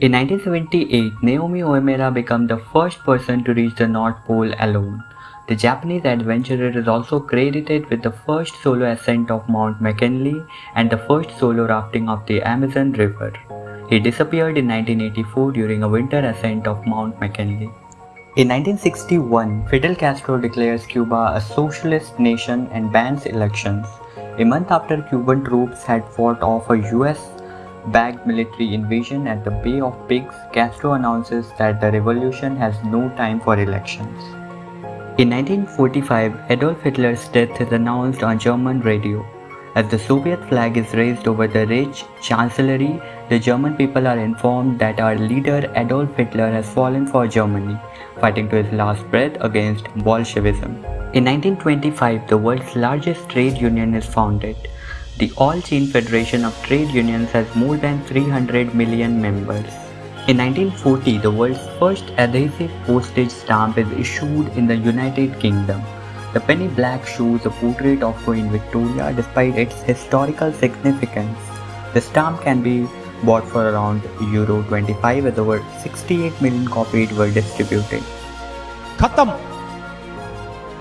In 1978, Naomi Uemura became the first person to reach the North Pole alone. The Japanese adventurer is also credited with the first solo ascent of Mount McKinley and the first solo rafting of the Amazon River. He disappeared in 1984 during a winter ascent of Mount McKinley. In 1961, Fidel Castro declares Cuba a socialist nation and bans elections. A month after Cuban troops had fought off a US backed military invasion at the Bay of Pigs, Castro announces that the revolution has no time for elections. In 1945, Adolf Hitler's death is announced on German radio. As the Soviet flag is raised over the Reich Chancellery, the German people are informed that our leader Adolf Hitler has fallen for Germany, fighting to his last breath against Bolshevism. In 1925, the world's largest trade union is founded. The All China Federation of Trade Unions has more than 300 million members. In 1940, the world's first adhesive postage stamp is issued in the United Kingdom. The penny black shows a portrait of Queen Victoria despite its historical significance. The stamp can be bought for around Euro 25 as over 68 million copies were distributed. Khatam!